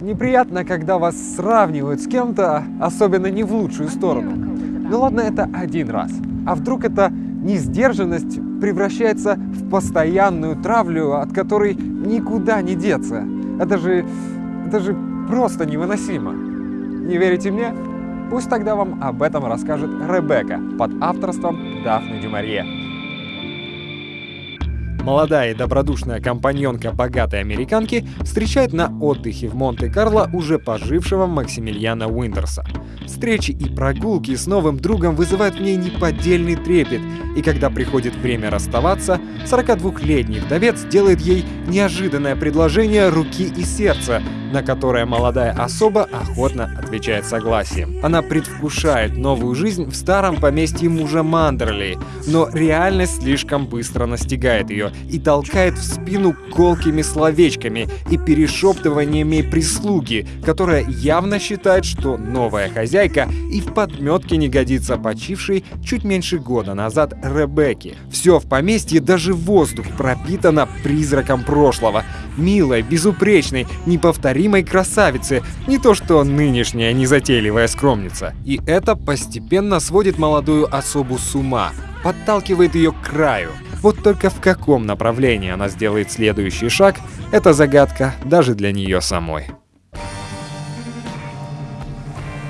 Неприятно, когда вас сравнивают с кем-то, особенно не в лучшую сторону. Ну ладно, это один раз. А вдруг эта несдержанность превращается в постоянную травлю, от которой никуда не деться? Это же... это же просто невыносимо. Не верите мне? Пусть тогда вам об этом расскажет Ребекка под авторством Дафны Дюмарье. Молодая и добродушная компаньонка богатой американки встречает на отдыхе в Монте-Карло уже пожившего Максимилиана Уинтерса. Встречи и прогулки с новым другом вызывают в ней неподдельный трепет, и когда приходит время расставаться, 42-летний вдовец делает ей неожиданное предложение руки и сердца, на которое молодая особа охотно отвечает согласием. Она предвкушает новую жизнь в старом поместье мужа Мандерли, но реальность слишком быстро настигает ее и толкает в спину колкими словечками и перешептываниями прислуги, которая явно считает, что новая хозяйка и в подметке не годится почившей чуть меньше года назад Ребекки. Все в поместье, даже воздух пропитано призраком прошлого. Милой, безупречной, неповторимой красавицы, не то что нынешняя незатейливая скромница. И это постепенно сводит молодую особу с ума, подталкивает ее к краю. Вот только в каком направлении она сделает следующий шаг, это загадка даже для нее самой.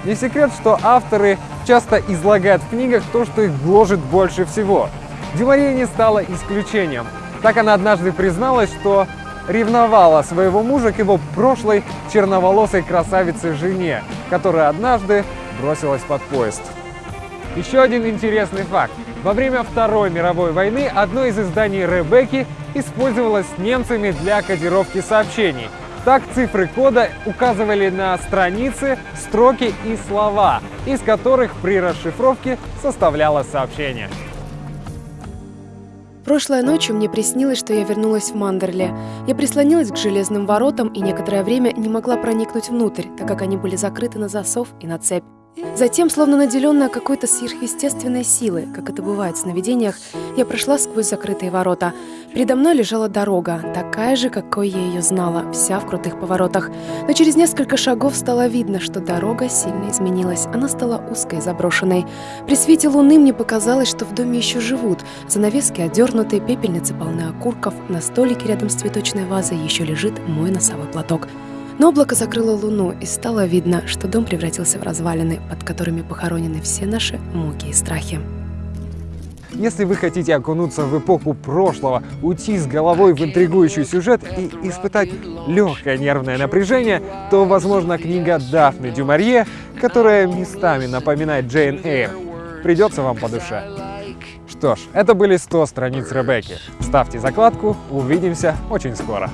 Не секрет, что авторы часто излагают в книгах то, что их гложет больше всего. Дюмарье не стала исключением. Так она однажды призналась, что ревновала своего мужа к его прошлой черноволосой красавице жене, которая однажды бросилась под поезд. Еще один интересный факт. Во время Второй мировой войны одно из изданий Ребекки использовалось немцами для кодировки сообщений. Так цифры кода указывали на страницы, строки и слова, из которых при расшифровке составлялось сообщение. Прошлой ночью мне приснилось, что я вернулась в Мандерле. Я прислонилась к железным воротам и некоторое время не могла проникнуть внутрь, так как они были закрыты на засов и на цепь. Затем, словно наделенная какой-то сверхъестественной силой, как это бывает в сновидениях, я прошла сквозь закрытые ворота. Передо мной лежала дорога, такая же, какой я ее знала, вся в крутых поворотах. Но через несколько шагов стало видно, что дорога сильно изменилась. Она стала узкой заброшенной. При свете луны мне показалось, что в доме еще живут. Занавески одернуты, пепельницы полны окурков, на столике рядом с цветочной вазой еще лежит мой носовой платок. Но облако закрыло луну, и стало видно, что дом превратился в развалины, под которыми похоронены все наши муки и страхи. Если вы хотите окунуться в эпоху прошлого, уйти с головой в интригующий сюжет и испытать легкое нервное напряжение, то, возможно, книга Дафны Дюмарье, которая местами напоминает Джейн Эйр, придется вам по душе. Что ж, это были 100 страниц Ребекки. Ставьте закладку, увидимся очень скоро.